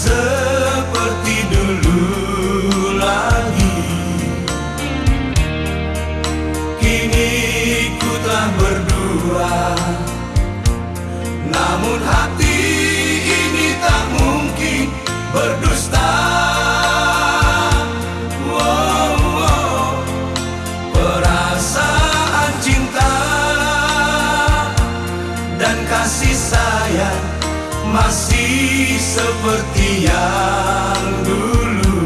seperti dulu lagi Kini ku telah berdua Namun hati ini tak mungkin berdusta. Perasaan cinta dan kasih sayang masih seperti yang dulu.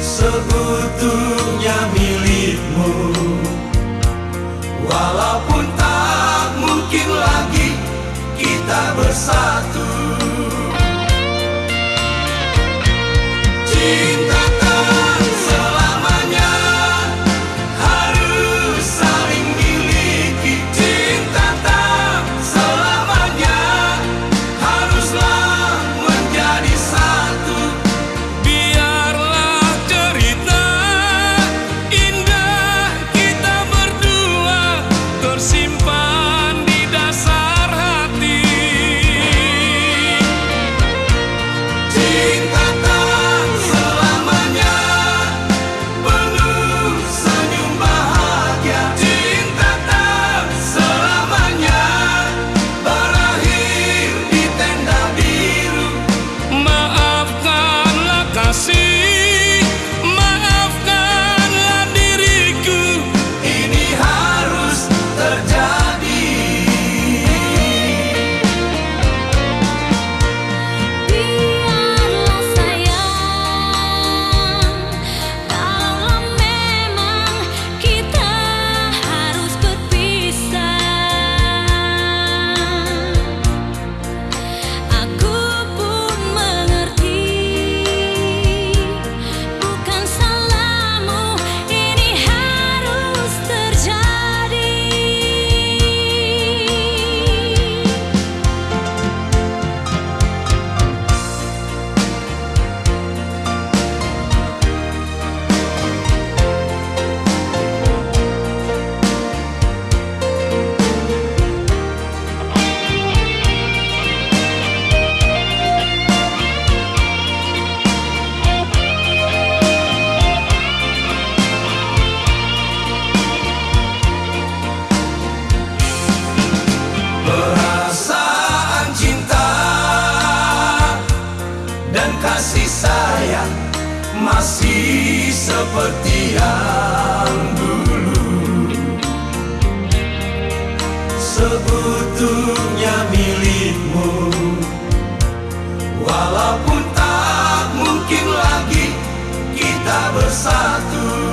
Seutuhnya milikmu. Walaupun tak mungkin lagi kita bersatu seperti yang dulu. Sebetulnya milikmu. Walaupun tak mungkin lagi kita bersatu.